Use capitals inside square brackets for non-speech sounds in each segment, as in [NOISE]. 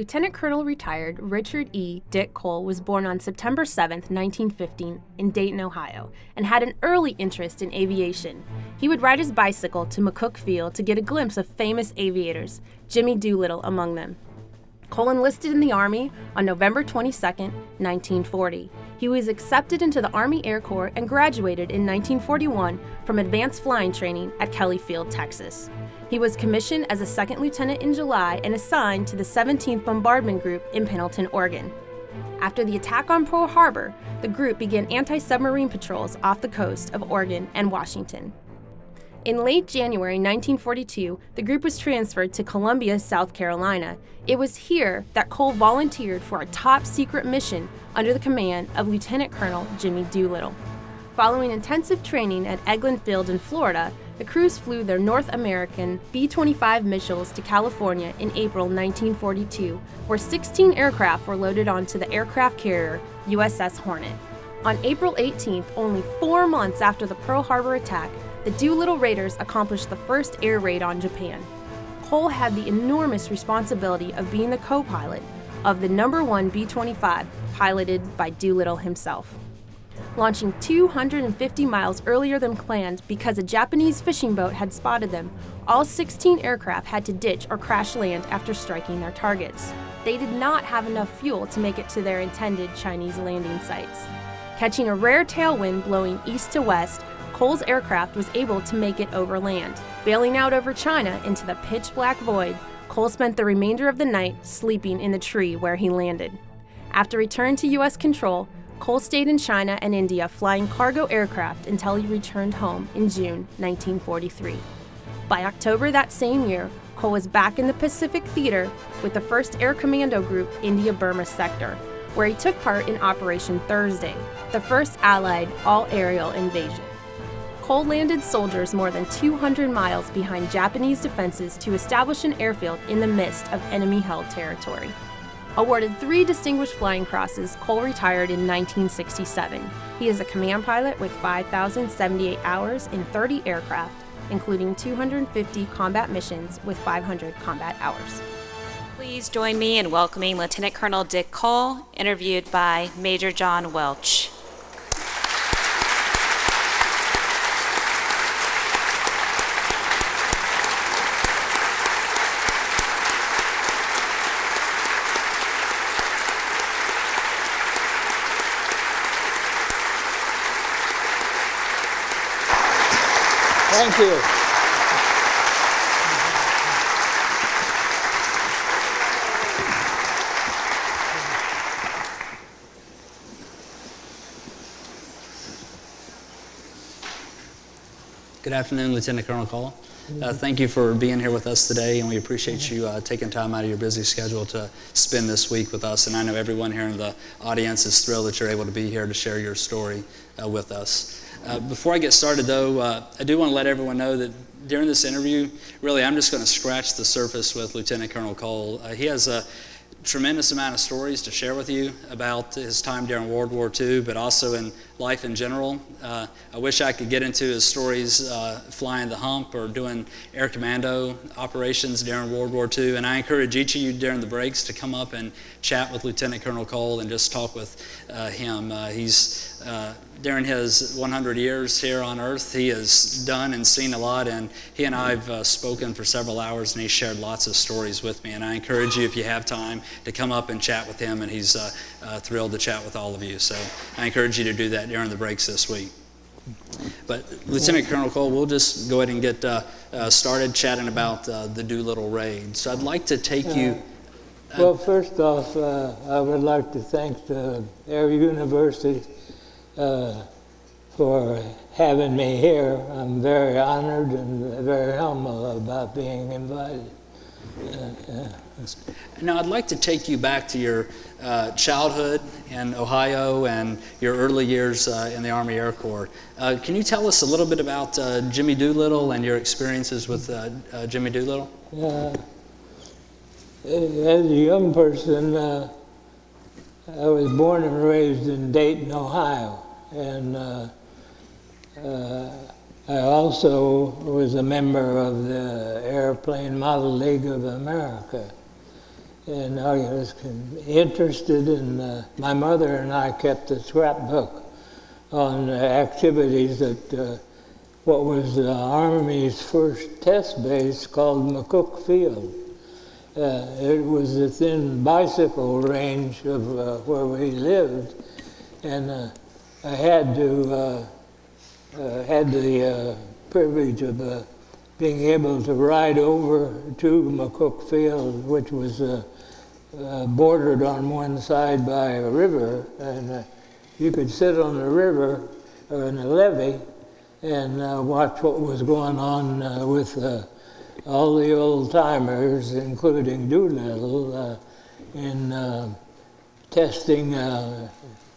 Lieutenant Colonel retired Richard E. Dick Cole was born on September 7, 1915, in Dayton, Ohio, and had an early interest in aviation. He would ride his bicycle to McCook Field to get a glimpse of famous aviators, Jimmy Doolittle among them. Cole enlisted in the Army on November 22, 1940. He was accepted into the Army Air Corps and graduated in 1941 from advanced flying training at Kelly Field, Texas. He was commissioned as a second lieutenant in July and assigned to the 17th Bombardment Group in Pendleton, Oregon. After the attack on Pearl Harbor, the group began anti submarine patrols off the coast of Oregon and Washington. In late January 1942, the group was transferred to Columbia, South Carolina. It was here that Cole volunteered for a top secret mission under the command of Lieutenant Colonel Jimmy Doolittle. Following intensive training at Eglin Field in Florida, the crews flew their North American B 25 Mitchells to California in April 1942, where 16 aircraft were loaded onto the aircraft carrier USS Hornet. On April 18th, only four months after the Pearl Harbor attack, the Doolittle Raiders accomplished the first air raid on Japan. Cole had the enormous responsibility of being the co pilot of the number one B 25, piloted by Doolittle himself launching 250 miles earlier than planned because a Japanese fishing boat had spotted them. All 16 aircraft had to ditch or crash land after striking their targets. They did not have enough fuel to make it to their intended Chinese landing sites. Catching a rare tailwind blowing east to west, Cole's aircraft was able to make it over land. Bailing out over China into the pitch black void, Cole spent the remainder of the night sleeping in the tree where he landed. After return to U.S. control, Cole stayed in China and India flying cargo aircraft until he returned home in June 1943. By October that same year, Cole was back in the Pacific Theater with the 1st Air Commando Group India Burma Sector, where he took part in Operation Thursday, the first Allied all aerial invasion. Cole landed soldiers more than 200 miles behind Japanese defenses to establish an airfield in the midst of enemy held territory. Awarded three Distinguished Flying Crosses, Cole retired in 1967. He is a command pilot with 5,078 hours in 30 aircraft, including 250 combat missions with 500 combat hours. Please join me in welcoming Lieutenant Colonel Dick Cole, interviewed by Major John Welch. Thank you. Good afternoon, Lieutenant Colonel Cole. Uh, thank you for being here with us today, and we appreciate you uh, taking time out of your busy schedule to spend this week with us. And I know everyone here in the audience is thrilled that you're able to be here to share your story uh, with us. Uh, before I get started, though, uh, I do want to let everyone know that during this interview, really, I'm just going to scratch the surface with Lieutenant Colonel Cole. Uh, he has a tremendous amount of stories to share with you about his time during World War II, but also in life in general. Uh, I wish I could get into his stories uh, flying the hump or doing air commando operations during World War II. And I encourage each of you during the breaks to come up and chat with Lieutenant Colonel Cole and just talk with uh, him. Uh, he's uh, during his 100 years here on earth, he has done and seen a lot, and he and I have uh, spoken for several hours, and he shared lots of stories with me. And I encourage you, if you have time, to come up and chat with him, and he's uh, uh, thrilled to chat with all of you. So I encourage you to do that during the breaks this week. But Lieutenant Colonel Cole, we'll just go ahead and get uh, uh, started chatting about uh, the Doolittle raid. So I'd like to take you. well, first off, I would like to thank the Air University uh, for having me here. I'm very honored and very humble about being invited. Uh, now, I'd like to take you back to your uh, childhood in Ohio and your early years uh, in the Army Air Corps. Uh, can you tell us a little bit about uh, Jimmy Doolittle and your experiences with uh, Jimmy Doolittle? as a young person, I was born and raised in Dayton, Ohio and uh, uh, I also was a member of the Airplane Model League of America. And I was interested in. Uh, my mother and I kept a scrapbook on activities at uh, what was the Army's first test base called McCook Field. Uh, it was within bicycle range of uh, where we lived, and uh, I had to uh, uh, had the privilege of being able to ride over to McCook Field, which was uh, uh, bordered on one side by a river, and uh, you could sit on the river or in a levee and uh, watch what was going on uh, with uh, all the old timers, including Doolittle, uh, in uh, testing uh,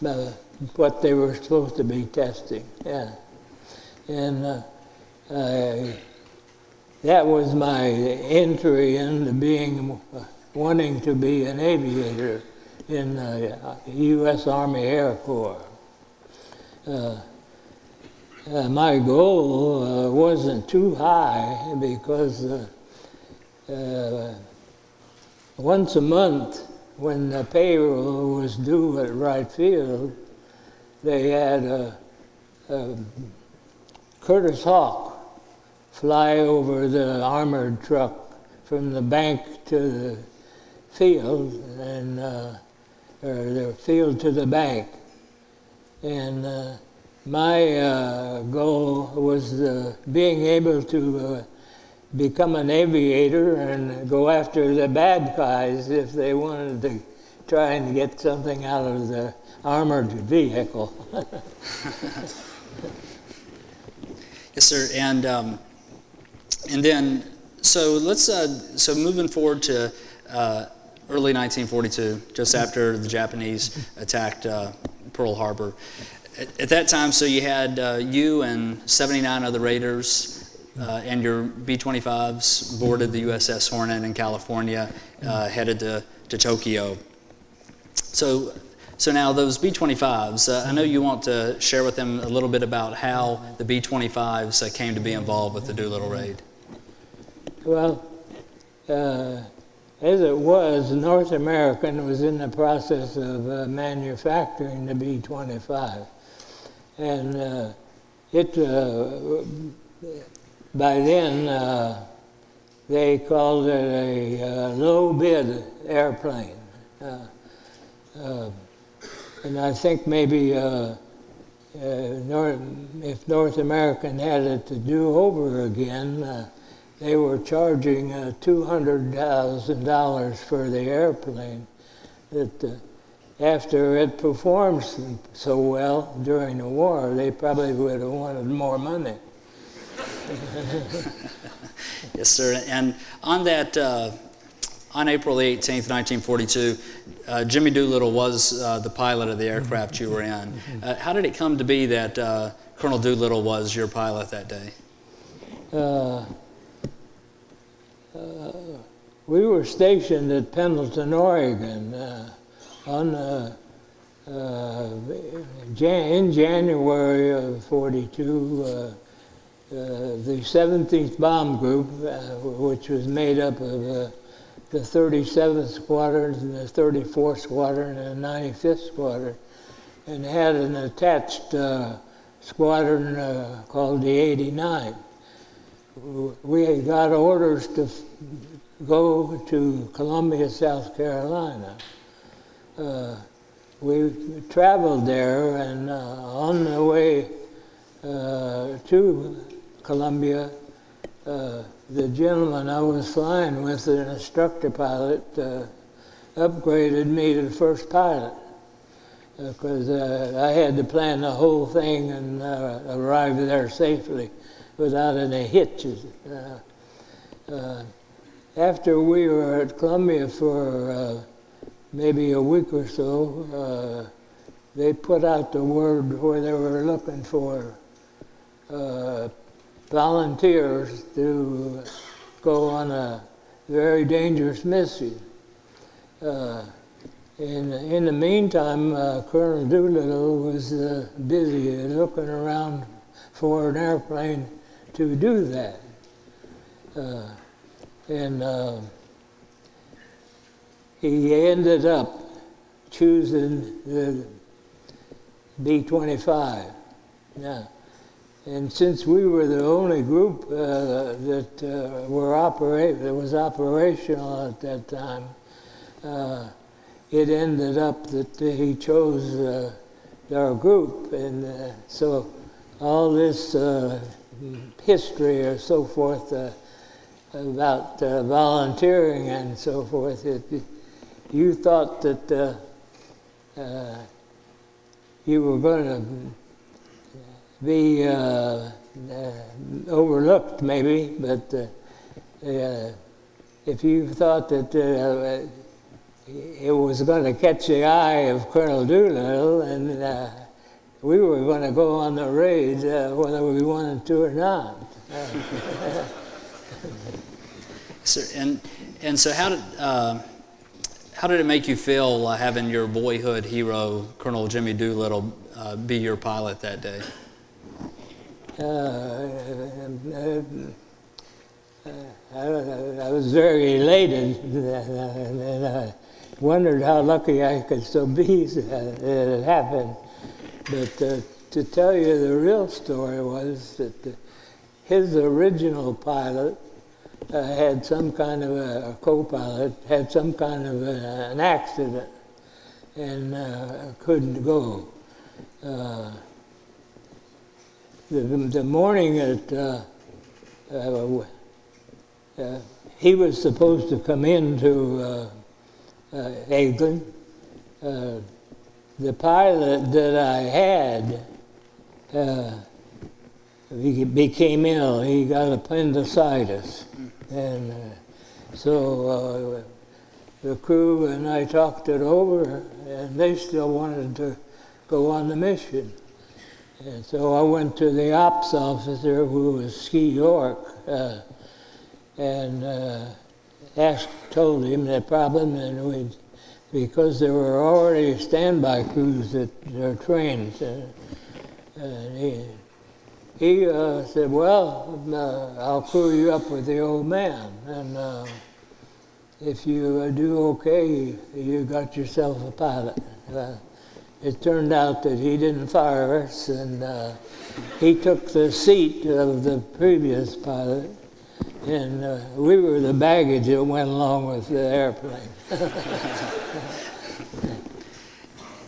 uh, what they were supposed to be testing. Yeah. And uh, I, that was my entry into being wanting to be an aviator in the U.S. Army Air Corps. Uh, uh, my goal uh, wasn't too high because uh, uh, once a month, when the payroll was due at Wright Field, they had a, a Curtiss Hawk fly over the armored truck from the bank to the field and uh, or the field to the bank. And uh, my uh, goal was uh, being able to uh, become an aviator and go after the bad guys if they wanted to try and get something out of the armored vehicle. [LAUGHS] Yes, sir. And um, and then so let's uh, so moving forward to uh, early 1942, just after the Japanese attacked uh, Pearl Harbor. At, at, that time, so you had uh, you and 79 other raiders. Uh, and your B-25s boarded the USS Hornet in California, uh, headed to, to Tokyo. So so now those B-25s, uh, I know you want to share with them a little bit about how the B-25s uh, came to be involved with the Doolittle raid. Well, uh, as it was, North American was in the process of uh, manufacturing the B-25. And uh, it, uh, by then, they called it a low bid airplane. Uh, and I think maybe uh, uh, North, if North American had it to do over again, uh, they were charging uh, $200,000 for the airplane. That uh, after it performed so well during the war, they probably would have wanted more money. [LAUGHS] yes, sir. And on that uh, on April 18th, 1942, uh, Jimmy Doolittle was uh, the pilot of the aircraft you were in. Uh, how did it come to be that uh, Colonel Doolittle was your pilot that day? Uh, uh, we were stationed at Pendleton, Oregon on in January of 42. the 17th Bomb Group, which was made up of the 37th Squadron, and the 34th Squadron, and the 95th Squadron, and had an attached uh, squadron uh, called the 89. We got orders to go to Columbia, South Carolina. Uh, we traveled there, and uh, on the way uh, to Columbia, uh, the gentleman I was flying with, an instructor pilot, uh, upgraded me to the first pilot because uh, I had to plan the whole thing and arrive there safely without any hitches. Uh, after we were at Columbia for maybe a week or so, they put out the word where they were looking for volunteers to go on a very dangerous mission. Uh, in, in the meantime, uh, Colonel Doolittle was uh, busy looking around for an airplane to do that. Uh, and uh, he ended up choosing the B-25. Now, and since we were the only group uh, that uh, were that was operational at that time, uh, it ended up that he chose uh, our group, and so all this history or so forth about volunteering and so forth, it, you thought that you were going to be uh, uh, overlooked, maybe, but uh, uh if you thought that uh, it was going to catch the eye of Colonel Doolittle and uh, we were going to go on the raid uh, whether we wanted to or not. [LAUGHS] so, and, and so how did, um, how did it make you feel uh, having your boyhood hero, Colonel Jimmy Doolittle, uh, be your pilot that day? Uh, I was very elated and I wondered how lucky I could still be that it happened. But uh, to tell you the real story was that the, his original pilot uh, had some kind of a, a co-pilot had some kind of a, an accident and uh, couldn't go. Uh, the, the morning that uh, uh, he was supposed to come into uh, Eglin, uh, the pilot that I had he became ill. He got appendicitis, and so the crew and I talked it over, and they still wanted to go on the mission. And so I went to the ops officer, who was Ski York, uh, and uh, asked, told him the problem, and we, because there were already standby crews that are trained, uh, and he, he uh, said, well, uh, I'll crew you up with the old man, and uh, if you do okay, you got yourself a pilot it turned out that he didn't fire us, and uh, he took the seat of the previous pilot, and uh, we were the baggage that went along with the airplane.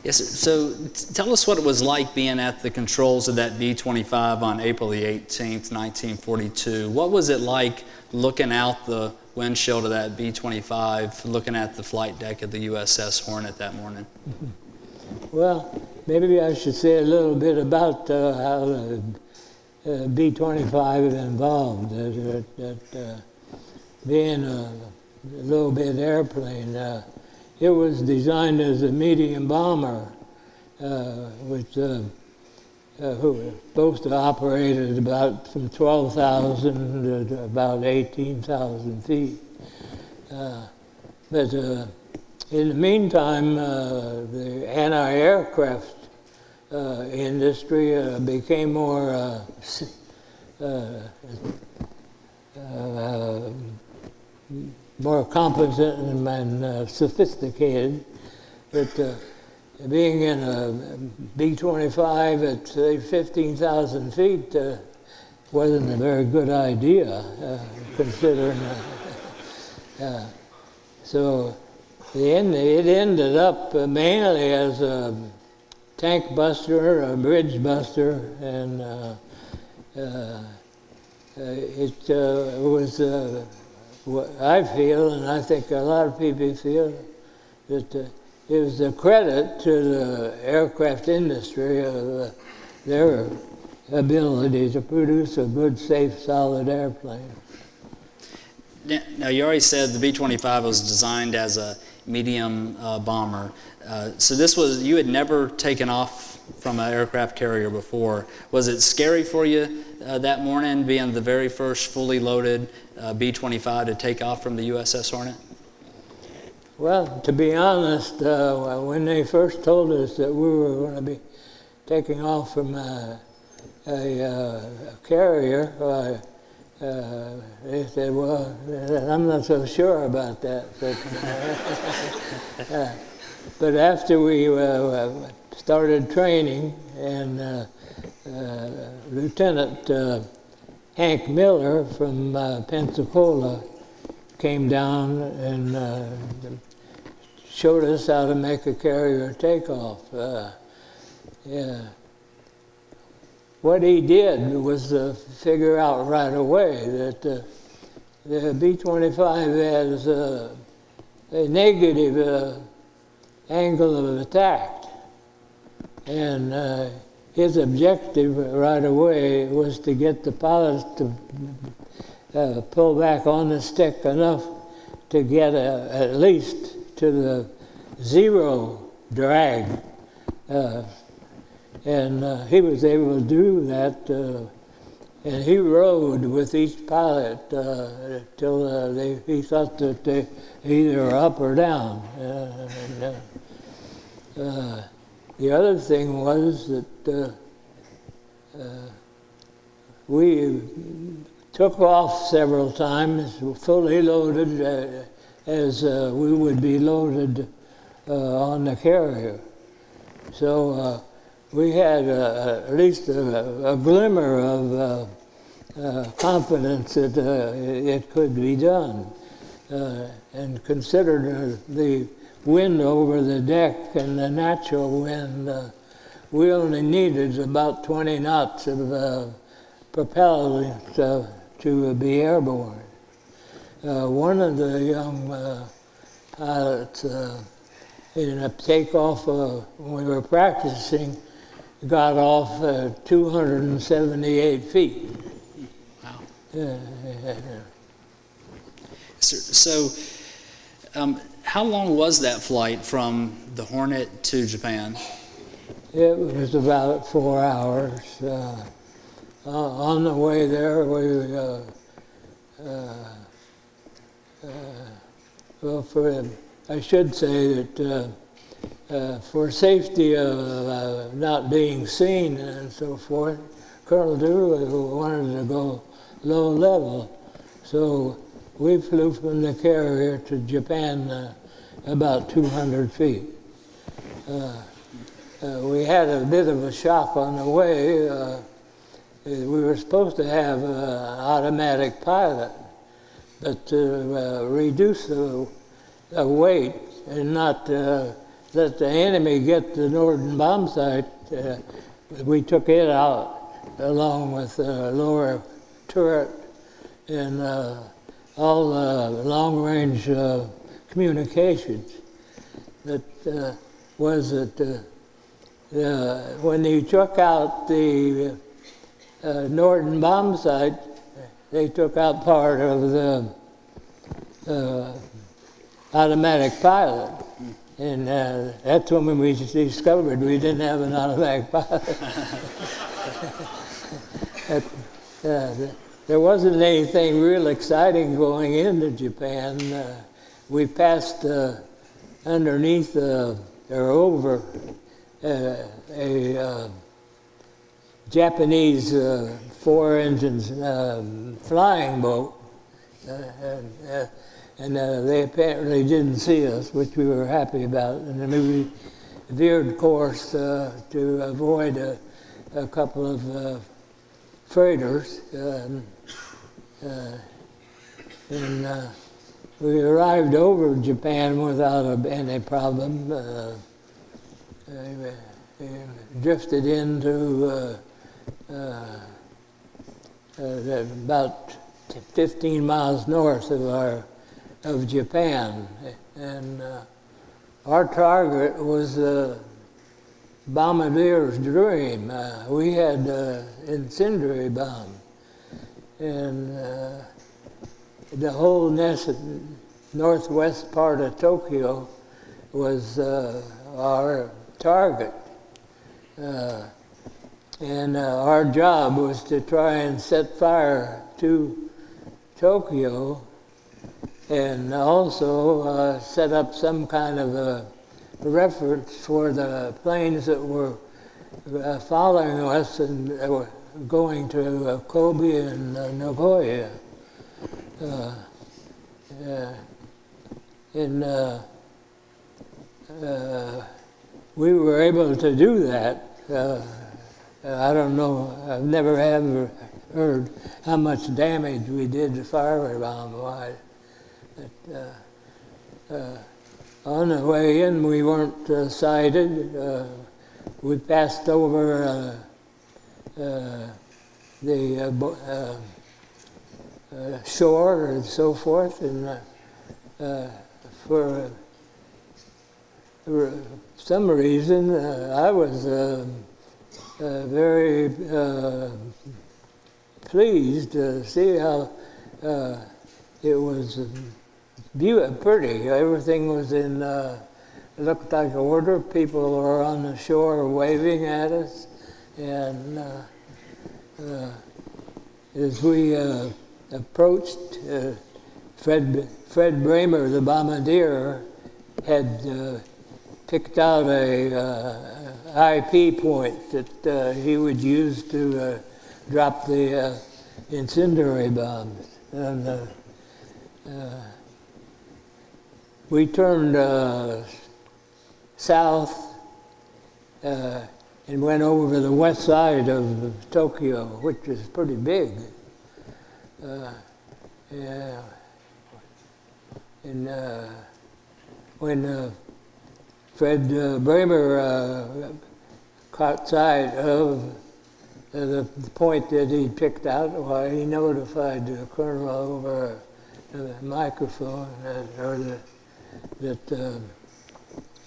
Yes, so tell us what it was like being at the controls of that B 25 on April the 18th, 1942. What was it like looking out the windshield of that B 25, looking at the flight deck of the USS Hornet that morning? Well, maybe I should say a little bit about uh, how the uh, B-25 is involved. That, that uh, being a little bit airplane, uh, it was designed as a medium bomber, uh, which uh, who was supposed to operate at about from 12,000 to about 18,000 feet. but in the meantime, uh, the anti-aircraft uh, industry uh, became more uh, uh, uh, more competent and sophisticated. But being in a B-25 at say 15,000 feet wasn't a very good idea, considering. so it ended up uh, mainly as a tank buster, a bridge buster, and uh, uh, uh it uh, was what I feel, and I think a lot of people feel, that it was a credit to the aircraft industry of their ability to produce a good, safe, solid airplane. Now, you already said the B 25 was designed as a medium uh, bomber. Uh, so this was, you had never taken off from an aircraft carrier before. Was it scary for you uh, that morning, being the very first fully loaded uh, B-25 to take off from the USS Hornet? Well, to be honest, uh, when they first told us that we were going to be taking off from a, a, uh, carrier, uh, they said, well, I'm not so sure about that. [LAUGHS] But, uh, but after we uh, started training, and uh, uh, Lieutenant uh, Hank Miller from Pensacola came down and showed us how to make a carrier takeoff. yeah what he did was uh, figure out right away that uh, the B-25 has uh, a negative uh, angle of attack. And uh, his objective right away was to get the pilots to uh, pull back on the stick enough to get at least to the zero drag and uh, he was able to do that. Uh, and he rode with each pilot uh, till uh, they, he thought that they either were up or down. Uh, and, uh, the other thing was that we took off several times, fully loaded, as we would be loaded on the carrier. So we had uh, at least a, a glimmer of uh, uh, confidence that uh, it could be done. Uh, and considered the wind over the deck and the natural wind, we only needed about 20 knots of propellant to, to be airborne. one of the young pilots in a takeoff uh, when we were practicing, got off uh, 278 feet. Wow. Yeah, So, um, how long was that flight from the Hornet to Japan? It was about four hours. Uh, uh, on the way there, we, uh, uh, uh well, for, I should say that uh, for safety of not being seen and so forth, Colonel Doolittle wanted to go low level. So we flew from the carrier to Japan uh, about 200 feet. Uh, uh, we had a bit of a shock on the way. Uh, we were supposed to have an automatic pilot, but to reduce the, the weight and not let the enemy get the Norden bombsight, uh, we took it out along with the lower turret and uh, all the long-range uh, communications. That uh, was that uh, uh, when they took out the Norden bombsight, they took out part of the automatic pilot. And uh, that's when we discovered we didn't have an automatic pilot. [LAUGHS] that, uh, there wasn't anything real exciting going into Japan. Uh, we passed uh, underneath uh, or over uh, a Japanese four engines flying boat. And, and uh, they apparently didn't see us, which we were happy about. And then we veered course uh, to avoid a, a couple of uh, freighters. Um, uh, and uh, we arrived over Japan without a, any problem. Uh, drifted into about 15 miles north of our of Japan. And uh, our target was the bombardier's dream. Uh, we had uh, incendiary bomb. And uh, the whole northwest part of Tokyo was uh, our target. Uh, and our job was to try and set fire to Tokyo and also uh, set up some kind of a reference for the planes that were uh, following us and going to uh, Kobe and uh, Nagoya. Uh, and we were able to do that. Uh, I don't know, I've never ever heard how much damage we did to firebomb wise. But, uh, uh, on the way in, we weren't sighted. We passed over Uh, the uh, bo- uh, uh, shore and so forth, and uh, uh, for some reason, I was very pleased to see how it was um, beau- pretty. Everything was in, uh, looked like order. People were on the shore waving at us. And uh, uh, as we uh, approached, Fred, Fred Braemer, the bombardier, had picked out a IP point that he would use to drop the incendiary bombs. And uh, uh, we turned uh, south and went over to the west side of Tokyo, which is pretty big. Uh, yeah. And uh, when uh, Fred uh, Braemer uh, caught sight of uh, the point that he picked out, why he notified the colonel over the microphone that, or the, that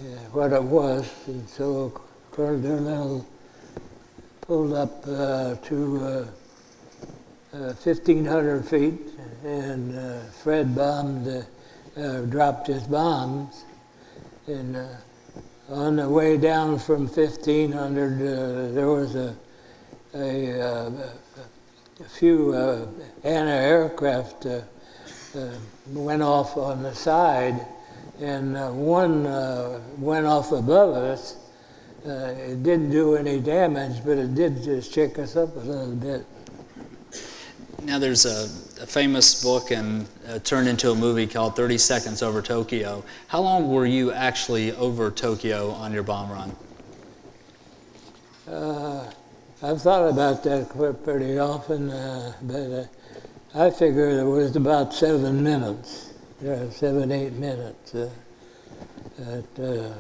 yeah, what it was, and so Colonel pulled up uh, to uh, uh, 1,500 feet, and uh, Fred bombed, uh, uh, dropped his bombs, and uh, on the way down from 1,500, uh, there was a a, uh, a few uh, anti-aircraft uh, uh, went off on the side, and uh, one uh, went off above us. Uh, it didn't do any damage, but it did just check us up a little bit. Now, there's a, a famous book and uh, turned into a movie called 30 Seconds Over Tokyo. How long were you actually over Tokyo on your bomb run? Uh, I've thought about that quite pretty often, uh, but uh, I figured it was about seven minutes, yeah, seven, eight minutes. Uh, at, uh,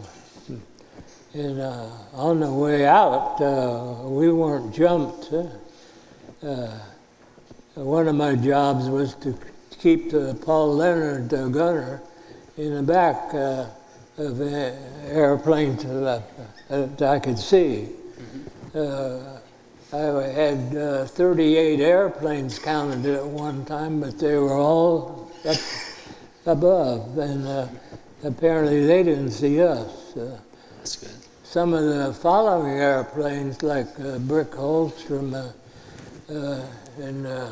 and uh, on the way out, uh, we weren't jumped. Uh, uh, one of my jobs was to keep the Paul Leonard uh, gunner in the back uh, of the airplane that, that I could see. Uh, I had uh, 38 airplanes counted at one time, but they were all up above, and uh, apparently they didn't see us. Uh, That's good. Some of the following airplanes, like uh, Brick Holstrom, uh, uh, and uh,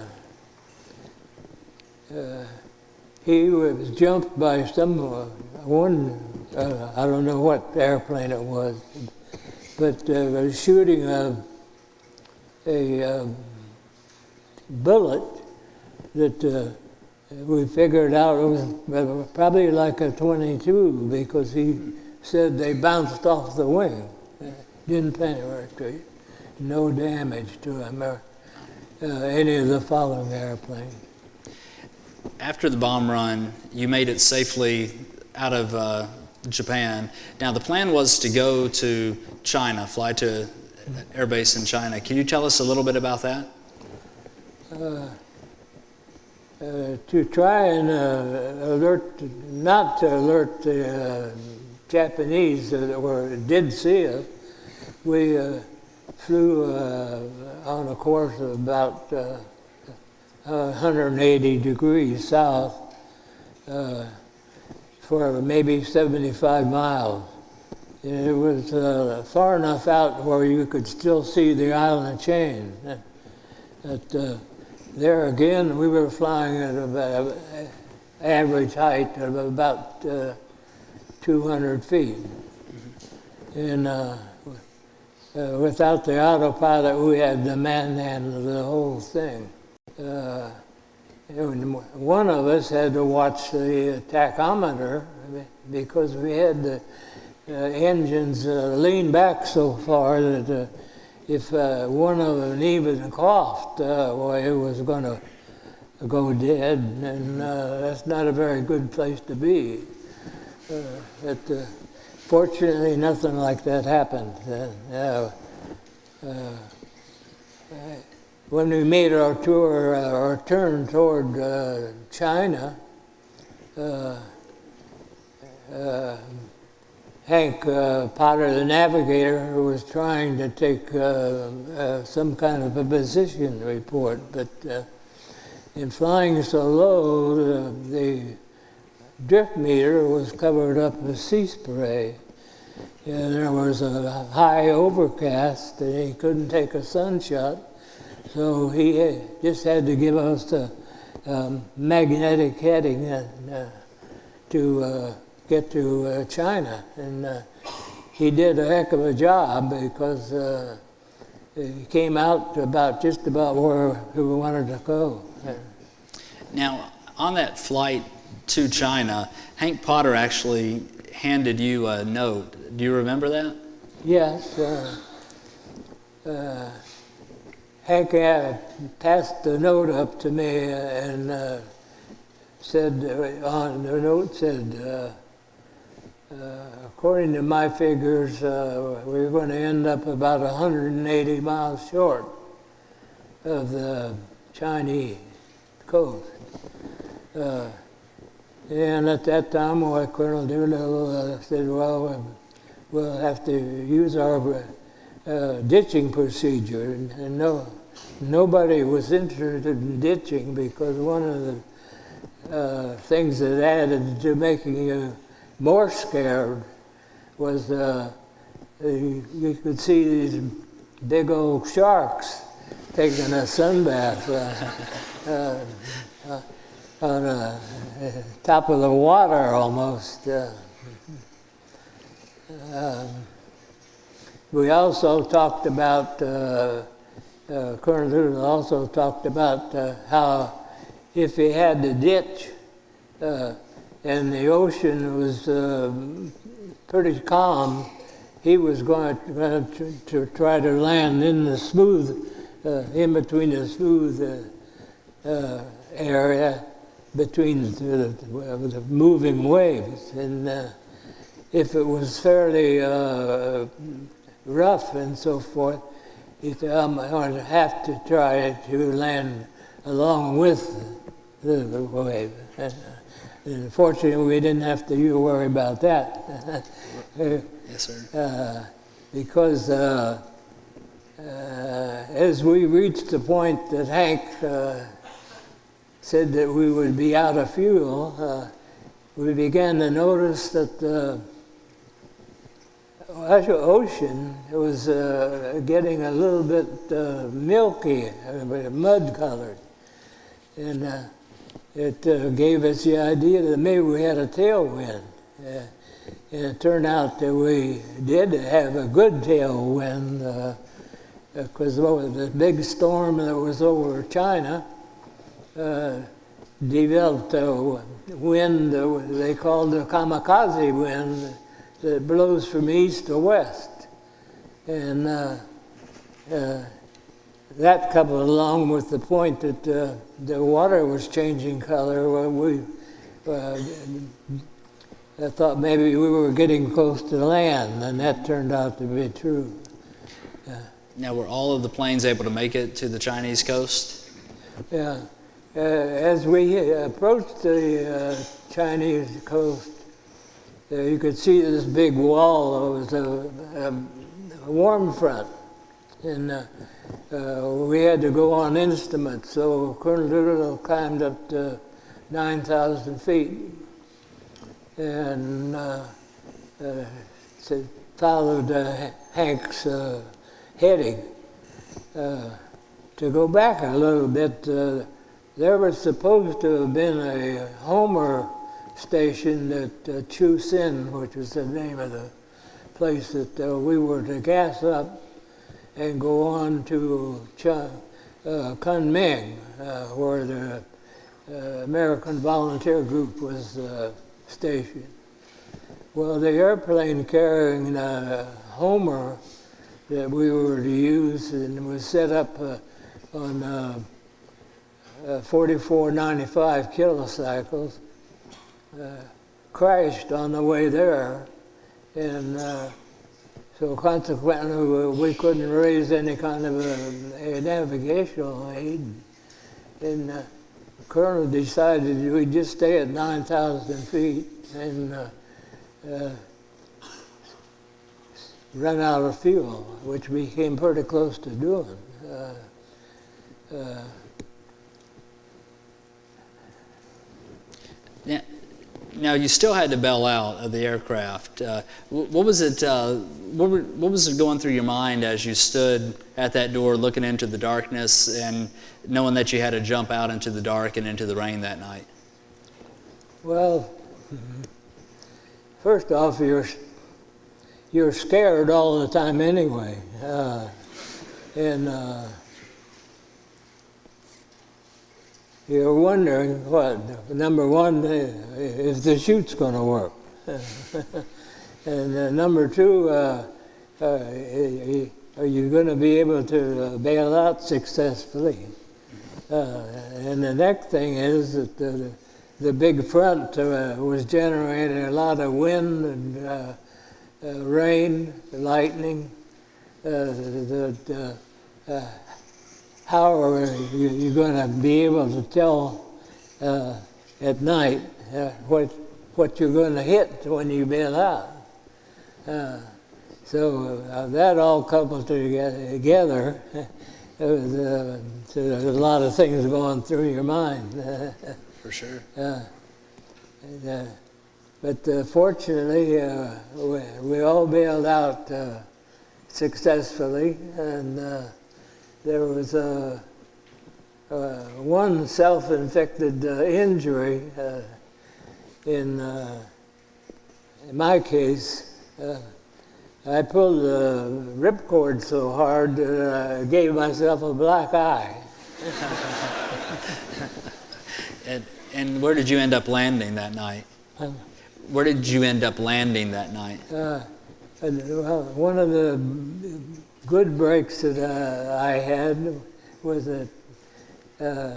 uh, he was jumped by some one. Uh, I don't know what airplane it was, but uh, was shooting a a um, bullet that we figured out it was probably like a 22 because he said they bounced off the wing. Uh, Didn't penetrate. No damage to or uh, any of the following airplanes. After the bomb run, you made it safely out of uh, Japan. Now, the plan was to go to China, fly to an air base in China. Can you tell us a little bit about that? uh, to try and uh, alert, not to alert the uh, Japanese that were did see us, we uh, flew uh, on a course of about uh, 180 degrees south uh, for maybe 75 miles. It was uh, far enough out where you could still see the island chain. That, uh, there again, we were flying at an average height of about 200 feet. And uh, uh, without the autopilot, we had to manhandle the whole thing. Uh, one of us had to watch the tachometer because we had the uh, engines uh, lean back so far that uh, if one of them even coughed, well, it was going to go dead, and that's not a very good place to be. Uh, but uh, fortunately, nothing like that happened. Uh, when we made our tour, our turn toward China, Hank uh, Potter, the navigator, was trying to take uh, uh, some kind of a position report, but uh, in flying so low, the, the, drift meter was covered up with sea spray. And there was a high overcast, and he couldn't take a sunshot, so he just had to give us a um, magnetic heading and, uh, to uh, get to uh, China. And uh, he did a heck of a job because uh, he came out about just about where we wanted to go. Now, on that flight to China, Hank Potter actually handed you a note. Do you remember that? Yes. Uh, uh, Hank passed the note up to me and uh, said, on the note said, uh, according to my figures, uh, we're going to end up about 180 miles short of the Chinese coast. Uh, and at that time, well, Colonel Doolittle uh, said, well, we'll have to use our uh, ditching procedure. And, and, no, nobody was interested in ditching because one of the uh, things that added to making you more scared was uh, you could see these big old sharks taking a sunbath uh, [LAUGHS] uh, uh on the uh, top of the water almost. Uh, um, we also talked about, Colonel Doolittle also talked about how if he had to ditch, and the ocean was uh, pretty calm, he was going to, to, try to land in the smooth, uh, in between the smooth uh, uh area between the, the, moving waves. And uh, if it was fairly uh, rough and so forth, said, I'm going to have to try to land along with the, the wave. And, and fortunately, we didn't have to worry about that. [LAUGHS] yes, sir. Uh, because uh, uh, as we reached the point that Hank uh, said that we would be out of fuel, uh, we began to notice that the ocean was uh, getting a little bit milky, mud colored. And it uh, gave us the idea that maybe we had a tailwind. Uh, and it turned out that we did have a good tailwind because uh, the big storm that was over China uh, developed a wind they called the kamikaze wind that blows from east to west. And uh, uh, that coupled along with the point that uh, the water was changing color, we uh, I thought maybe we were getting close to land, and that turned out to be true. Now, were all of the planes able to make it to the Chinese coast? Yeah. Uh, as we approached the uh, Chinese coast, uh, you could see this big wall. It was a, a warm front. And uh, uh, we had to go on instruments. So Colonel Doolittle climbed up to 9,000 feet and uh, uh, followed uh, Hank's uh, heading. Uh, to go back a little bit, there was supposed to have been a Homer station at uh, Chu Sin, which was the name of the place that we were to gas up and go on to Ch- uh, Kunming, uh, where the uh, American Volunteer Group was uh, stationed. Well, the airplane carrying uh, Homer that we were to use and was set up uh, on uh, uh, 4495 kilocycles uh, crashed on the way there, and uh, so consequently we- couldn't raise any kind of a, a navigational aid. And uh, Colonel decided we'd just stay at 9,000 feet and uh, run out of fuel, which we came pretty close to doing. Uh, uh, Now, now you still had to bail out of the aircraft. Uh, what was it? Uh, what, were, what was it going through your mind as you stood at that door, looking into the darkness, and knowing that you had to jump out into the dark and into the rain that night? Well, first off, you're you're scared all the time anyway, uh, and uh, you're wondering what number one uh, if the chute's going to work, [LAUGHS] and uh, number two, uh, uh, are you going to be able to uh, bail out successfully? Uh, and the next thing is that the, the big front was generating a lot of wind and rain, lightning. Uh, how are you, you going to be able to tell uh, at night uh, what, what you're going to hit when you bail out? Uh, so uh, that all coupled together, was, [LAUGHS] uh, there's a lot of things going through your mind. [LAUGHS] For sure. Uh, and, uh, but uh, fortunately, uh, we, we all bailed out uh, successfully, and uh, there was uh, uh, one self-inflicted uh, injury uh, in, uh, in my case. Uh, I pulled the ripcord so hard that I gave myself a black eye. [LAUGHS] And, and where did you end up landing that night? Where did you end up landing that night? Uh, well, one of the good breaks that uh, I had was that uh,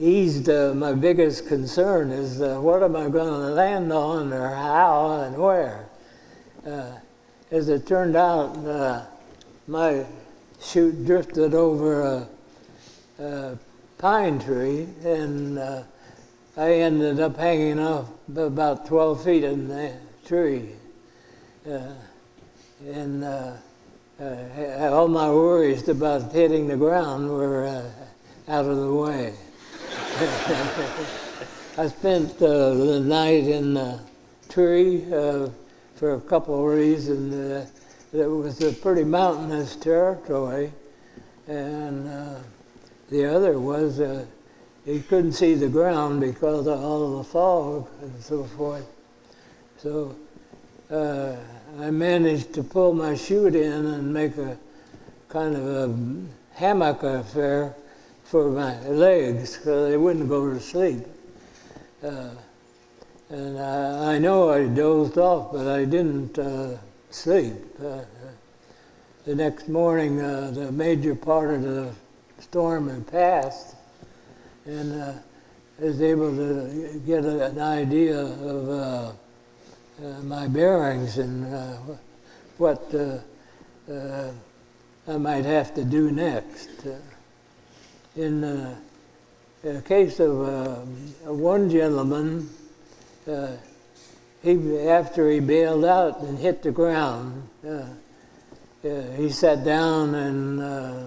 eased uh, my biggest concern is uh, what am I going to land on or how and where. Uh, as it turned out, uh, my chute drifted over a, a pine tree and I ended up hanging off about 12 feet in the tree. And uh, uh, all my worries about hitting the ground were uh, out of the way. [LAUGHS] I spent uh, the night in the tree uh, for a couple of reasons. Uh, it was a pretty mountainous territory, and uh, the other was uh, you couldn't see the ground because of all the fog and so forth. So uh, I managed to pull my chute in and make a kind of a hammock affair for my legs so they wouldn't go to sleep. Uh, and I, I know I dozed off, but I didn't uh, sleep. Uh, the next morning, uh, the major part of the storm had passed, and uh, I was able to get an idea of uh, my bearings and uh, what uh, uh, I might have to do next. Uh, in uh, the case of uh, one gentleman, uh, he, after he bailed out and hit the ground, uh, uh, he sat down and uh,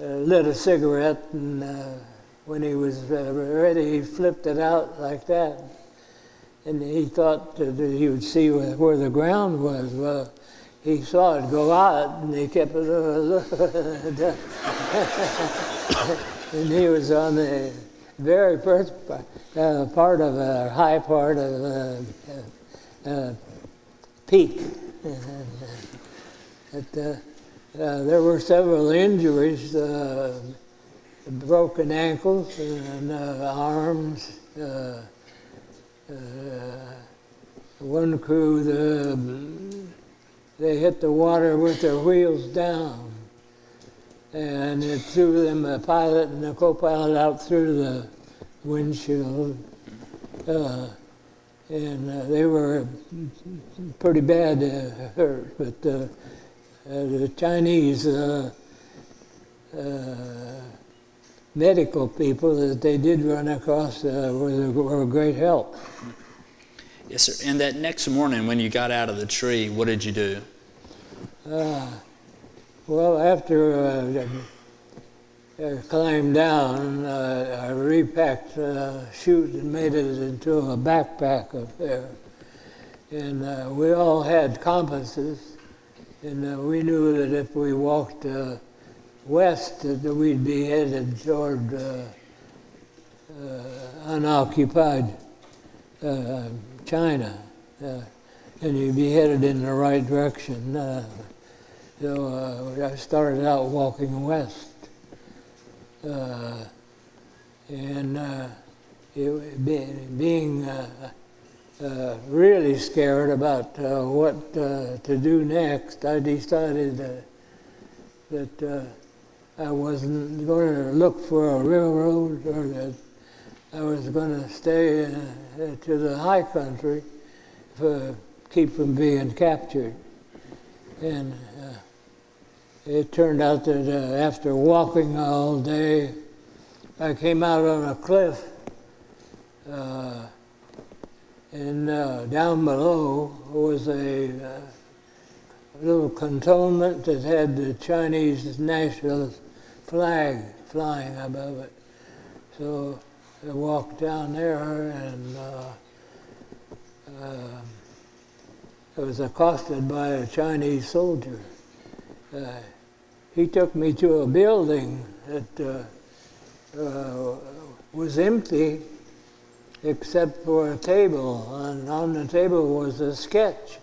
uh, lit a cigarette, and uh, when he was uh, ready, he flipped it out like that. And he thought that he would see where, where the ground was. Well, he saw it go out, and he kept it. [LAUGHS] and he was on the very first uh, part of a high part of a, uh, uh, peak. [LAUGHS] But, uh, uh, there were several injuries, uh, broken ankles and uh, arms. Uh, one crew, the, they hit the water with their wheels down, and it threw them, the pilot and the co-pilot, out through the windshield. Uh, and uh, they were pretty bad uh, hurt, but uh, uh, the Chinese medical people that they did run across uh, were, were a great help. Yes, sir. And that next morning when you got out of the tree, what did you do? Uh, well, after uh, I climbed down, uh, I repacked uh, chute and made it into a backpack up there. And uh, we all had compasses, and uh, we knew that if we walked uh, west, that we'd be headed toward uh, uh, unoccupied uh, China, uh, and you'd be headed in the right direction. Uh, so uh, I started out walking west. Uh, and uh, it, be, being uh, uh, really scared about uh, what uh, to do next, I decided that, uh, I wasn't going to look for a railroad or that I was going to stay uh, to the high country to keep from being captured. And uh, it turned out that uh, after walking all day, I came out on a cliff. Uh, and uh, down below was a uh, little cantonment that had the Chinese national flag flying above it. So I walked down there and uh, uh, I was accosted by a Chinese soldier. Uh, he took me to a building that uh, uh, was empty except for a table. And on the table was a sketch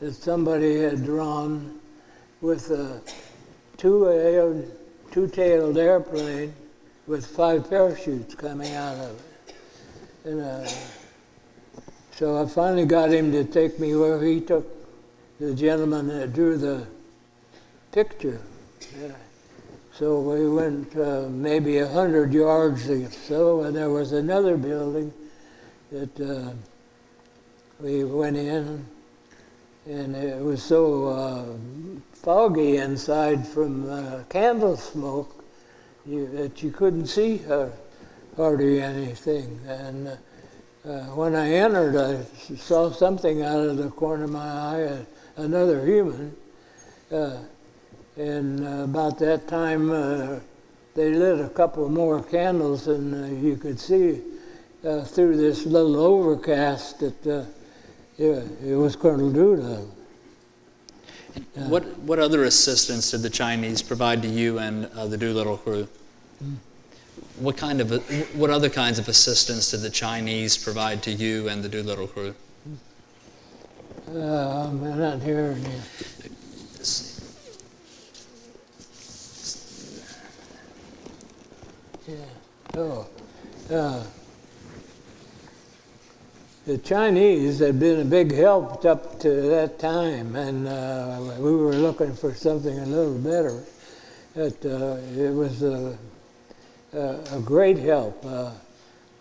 that somebody had drawn with a two two-tailed airplane with five parachutes coming out of it. And uh, so I finally got him to take me where he took the gentleman that drew the picture. Yeah. So we went uh, maybe a hundred yards or so, and there was another building that uh, we went in, and it was so uh, foggy inside from uh, candle smoke you, that you couldn't see her hardly anything. And uh, when I entered, I saw something out of the corner of my eye, another human. Uh, and uh, about that time, uh, they lit a couple more candles, and uh, you could see uh, through this little overcast that uh, it, it was Colonel Doolittle. What, what other assistance did the Chinese provide to you and uh, the Doolittle crew? What kind of what other kinds of assistance did the Chinese provide to you and the Doolittle crew? Uh, I'm not hearing you. Yeah. Oh. Uh, the Chinese had been a big help up to that time, and uh, we were looking for something a little better. It, uh, it was a, a, great help. Uh,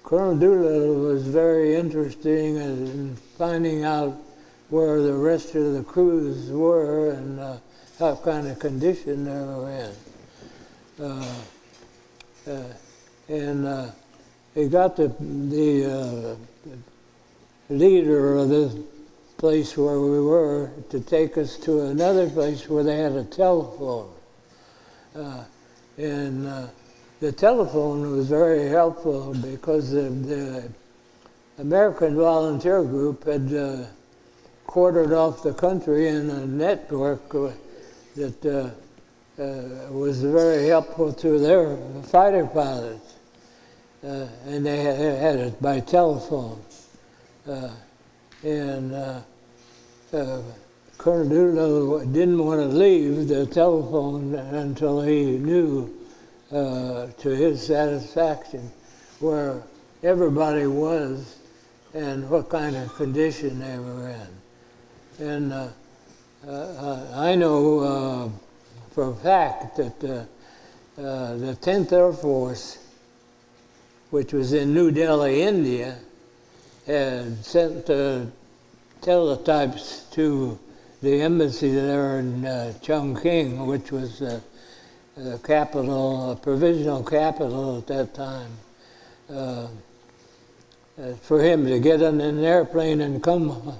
Colonel Doolittle was very interesting in finding out where the rest of the crews were and uh, what kind of condition they were in. Uh, uh, and uh, he got the, the uh, leader of this place where we were to take us to another place where they had a telephone. Uh, and uh, the telephone was very helpful because the, the American Volunteer Group had uh, quartered off the country in a network that uh, was very helpful to their fighter pilots. Uh, and they had, had, it by telephone. Uh, and Colonel Doolittle didn't want to leave the telephone until he knew, uh, to his satisfaction, where everybody was and what kind of condition they were in. And uh, uh, I know uh, for a fact that uh, uh, the 10th Air Force, which was in New Delhi, India, had sent uh, teletypes to the embassy there in uh, Chongqing, which was uh, the capital, uh, provisional capital at that time, uh, uh, for him to get on an airplane and come,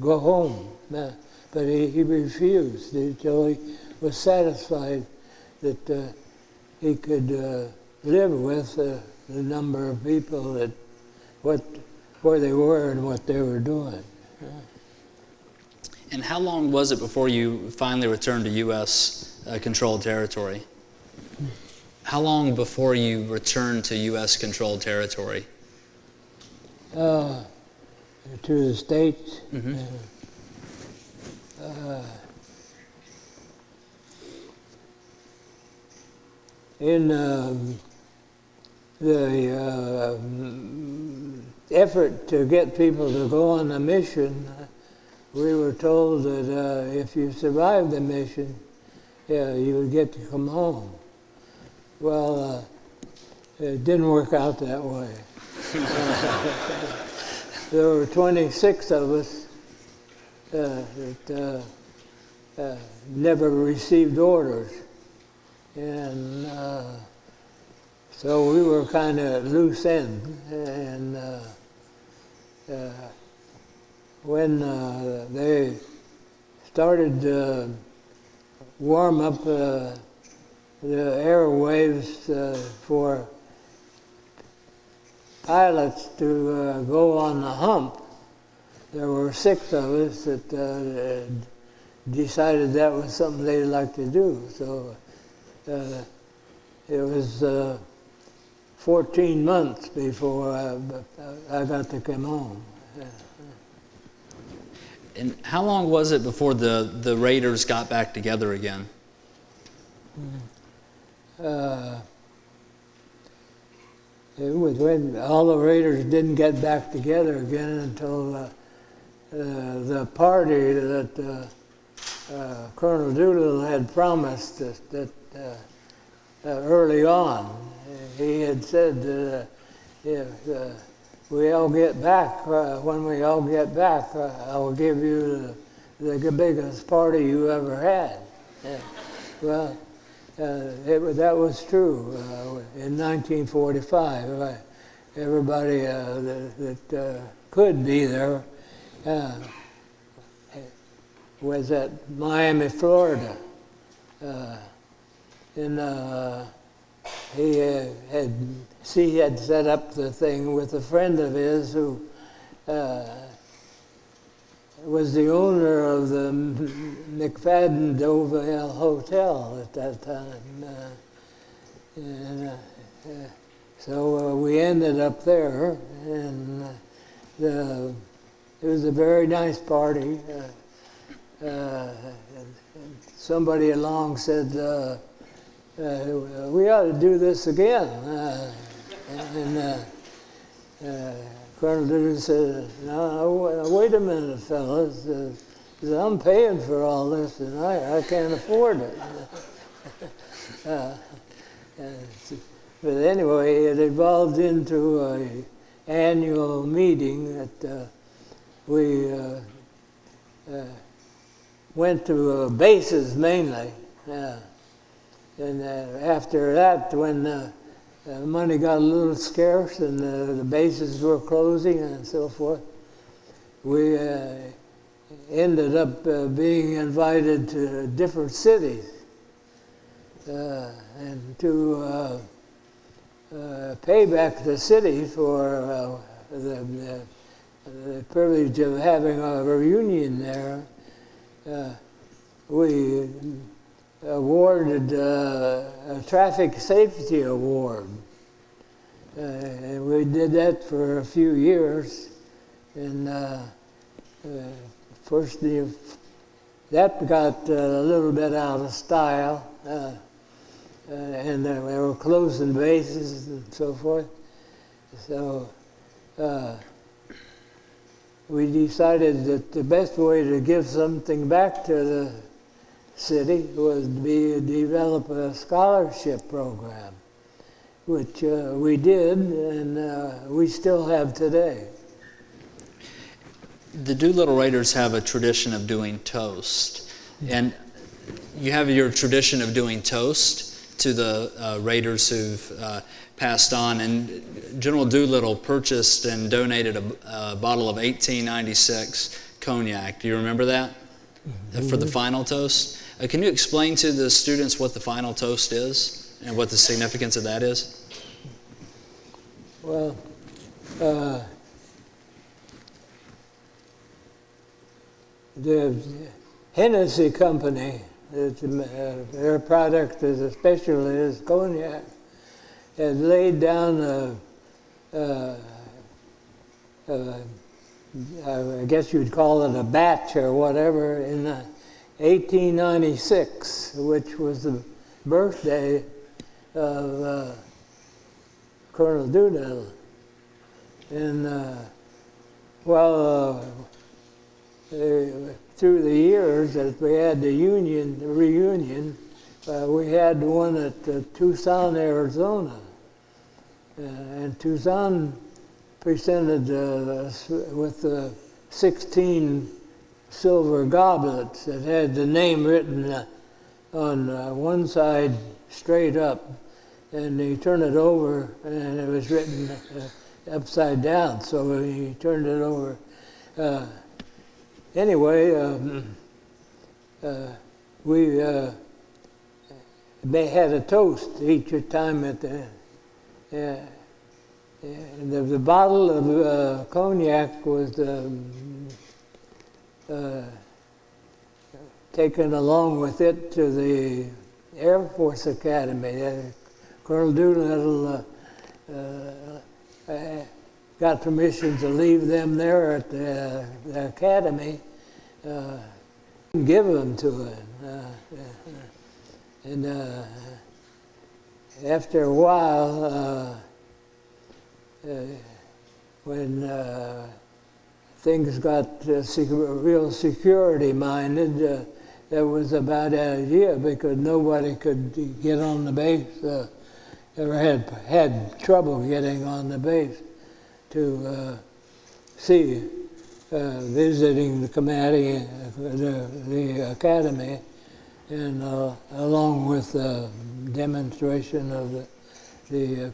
go home. Uh, but he, he refused until he was satisfied that he could live with the number of people that, what, where they were and what they were doing. And how long was it before you finally returned to U.S. Uh, controlled territory? How long before you returned to U.S. controlled territory? Uh, to the States. Mhm. Uh, in um, the uh, effort to get people to go on a mission, uh, we were told that uh, if you survived the mission, yeah, you would get to come home. Well, uh, it didn't work out that way. [LAUGHS] there were 26 of us uh, that uh, uh, never received orders. And uh, so we were kind of loose end. And when uh, they started to warm up uh, the airwaves uh, for pilots to uh, go on the hump, there were six of us that uh, decided that was something they'd like to do. So uh, it was uh, 14 months before I, I got to come home. And how long was it before the, the Raiders got back together again? Uh, it was when all the Raiders didn't get back together again until uh, uh, the party that uh, uh, Colonel Doolittle had promised that, that uh, uh, early on. He had said that uh, if uh, we all get back, uh, when we all get back, I will give you the, the biggest party you ever had. Yeah. Well, it, that was true in 1945. Uh, everybody that, that could be there was at Miami, Florida. Uh, and uh, he uh, had he had set up the thing with a friend of his who uh, was the owner of the McFadden Deauville Hotel at that time. Uh, and, uh, uh, so uh, we ended up there, and the, it was a very nice party. Somebody along said, uh, we ought to do this again. Uh, and uh, uh, Colonel Doolittle said, no, wait a minute, fellas. Uh, I'm paying for all this, and I, I can't afford it. [LAUGHS] but anyway, it evolved into a annual meeting that we went to bases mainly. Uh, and uh, after that, when uh, money got a little scarce and uh, the bases were closing and so forth, we uh, ended up uh, being invited to different cities and to uh, pay back the city for uh, the, the, the privilege of having a reunion there. Uh, we awarded uh, a traffic safety award. Uh, and we did that for a few years. And uh, uh, first the that got uh, a little bit out of style, uh, and they were closing bases and so forth. So we decided that the best way to give something back to the city was to be develop a scholarship program, which uh, we did, and uh, we still have today. The Doolittle Raiders have a tradition of doing toast, and you have your tradition of doing toast to the uh, Raiders who've uh, passed on. And General Doolittle purchased and donated a, a bottle of 1896 cognac. Do you remember that mm-hmm. for the final toast? Uh, can you explain to the students what the final toast is and what the significance of that is? Well, uh, the Hennessy Company, uh, their product is especially is cognac, has laid down a, a, a, I guess you'd call it a batch or whatever in the 1896, which was the birthday of uh, Colonel Doolittle. And uh, well, uh, through the years that we had the union the reunion, uh, we had one at uh, Tucson, Arizona, uh, and Tucson presented us with 16 silver goblets that had the name written uh, on uh, one side straight up, and he turned it over, and it was written uh, upside down. So he turned it over. Uh, anyway, um, uh, we uh, they had a toast each time at the. The, the, bottle of cognac was um, uh, taken along with it to the Air Force Academy. Uh, Colonel Doolittle uh, uh, got permission to leave them there at the, the academy, uh give them to him. and after a while, when things got uh, real security minded, uh, that was a bad idea because nobody could get on the base. Uh, ever had had trouble getting on the base to uh, see uh, visiting the uh, the, the academy, and along with the demonstration of the, the,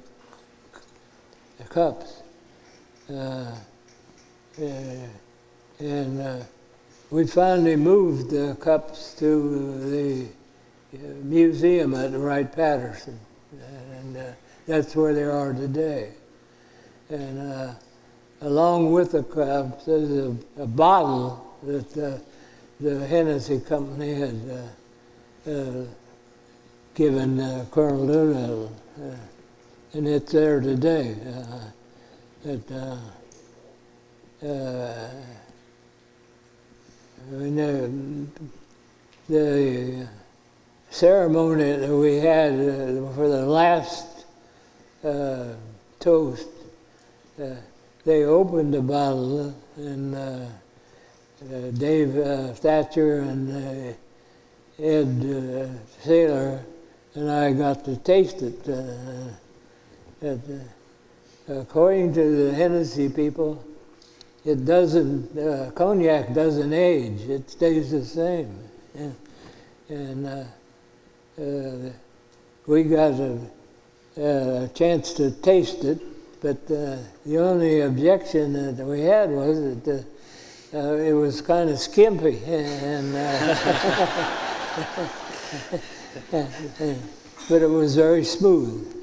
the cups. Uh, and uh, we finally moved the cups to the uh, museum at Wright-Patterson, and that's where they are today. And along with the cups, there's a, a bottle that uh, the Hennessy Company had uh, uh, given Colonel Doolittle, and it's there today. It, uh, the, the ceremony that we had uh, for the last uh, toast, uh, they opened the bottle and uh, uh, Dave Thatcher and Ed Saylor and I got to taste it. According to the Hennessy people, it doesn't, uh, cognac doesn't age, it stays the same. And, and uh, uh, we got a, a, chance to taste it, but uh, the only objection that we had was that uh, it was kind of skimpy. [LAUGHS] And, uh, [LAUGHS] but it was very smooth.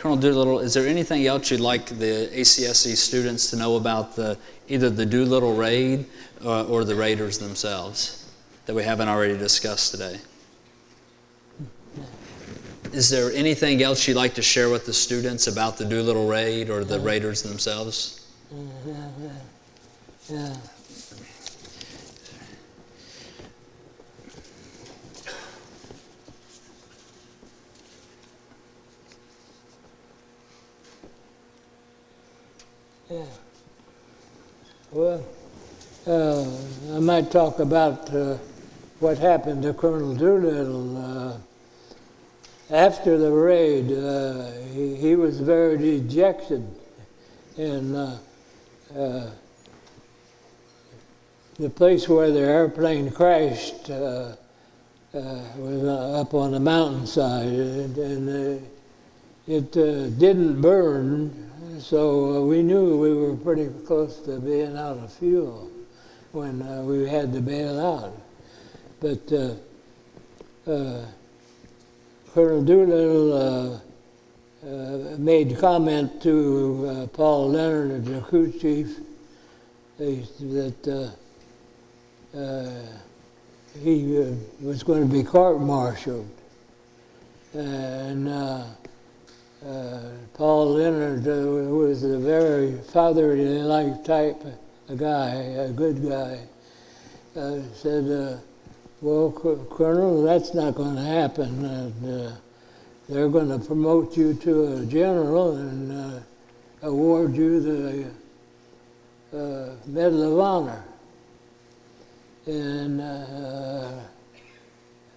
Colonel Doolittle, is there anything else you'd like the ACSC students to know about the, either the Doolittle raid or, uh, or the raiders themselves that we haven't already discussed today? Is there anything else you'd like to share with the students about the Doolittle raid or the raiders themselves? Yeah, yeah, Yeah. Yeah. Well, uh, I might talk about uh, what happened to Colonel Doolittle. Uh, after the raid, uh, he, he was very dejected. And uh, uh, the place where the airplane crashed was up on the mountainside, and, and it didn't burn, so uh, we knew we were pretty close to being out of fuel when uh, we had to bail out. But uh, uh, Colonel Doolittle uh, uh, made comment to Paul Leonard, the crew chief, that he was going to be court-martialed. And uh, Paul Leonard uh, was a very fatherly-like type of guy, a good guy, uh, said, uh, well, Co- Colonel, that's not going to happen. And, they're going to promote you to a general and award you the uh, Medal of Honor. And uh,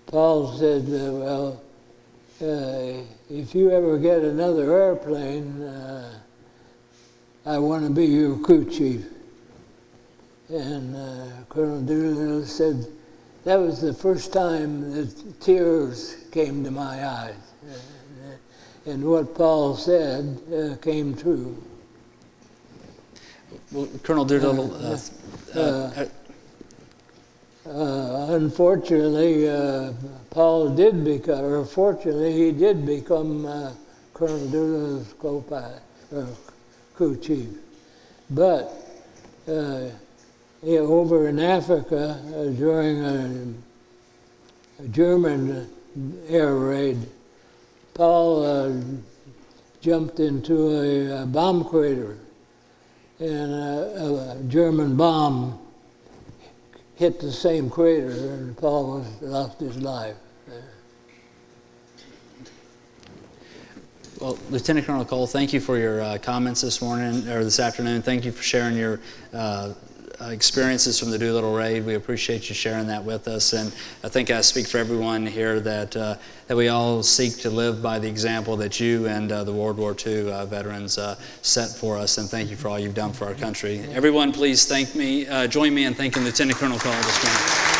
Paul said, uh, well, if you ever get another airplane, uh, I want to be your crew chief. And uh, Colonel Doolittle said, that was the first time that tears came to my eyes. And what Paul said uh, came true. Well, Colonel Doolittle, uh, uh, unfortunately, uh, Paul did become, or fortunately, he did become uh, Colonel Doolittle's co-pilot, or crew chief. But uh, yeah, over in Africa, uh, during a, a German air raid, Paul jumped into a, a bomb crater, and a German bomb hit the same crater, and Paul lost his life. Well, Lieutenant Colonel Cole, thank you for your uh, comments this morning or this afternoon. Thank you for sharing your uh, experiences from the Doolittle raid. We appreciate you sharing that with us, and I think I speak for everyone here that uh, that we all seek to live by the example that you and uh, the World War II uh, veterans uh, set for us. And thank you for all you've done for our country. Everyone, please thank me. Uh, join me in thanking Lieutenant Colonel Cole this morning.